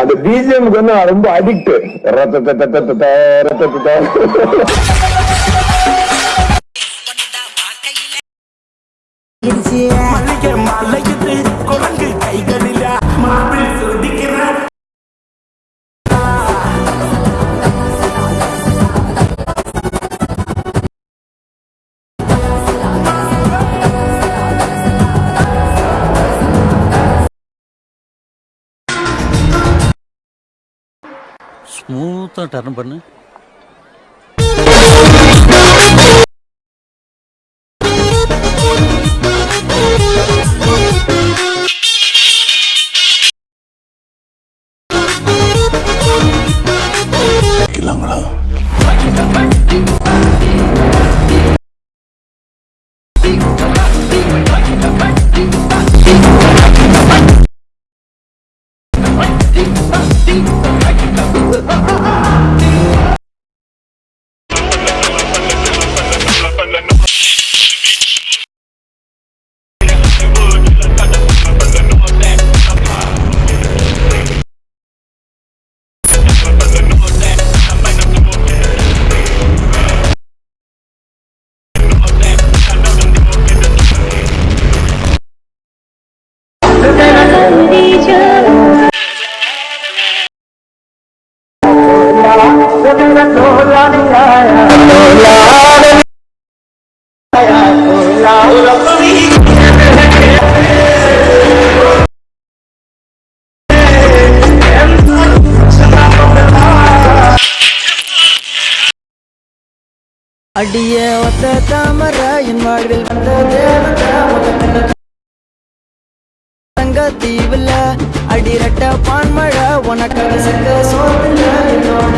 அந்த பிஜிஎம்க்கு வந்து நான் ரொம்ப அடிக்ட் ரத்த ஸ்மூத்தாக டர்ன் பண்ணு. அடிய ஒத்த தாமர என் வாழ்வில் வந்த சிக்க தீவுல அடிரட்ட பான்மழை உனக்கு சிக்க சோத்துல என்னோட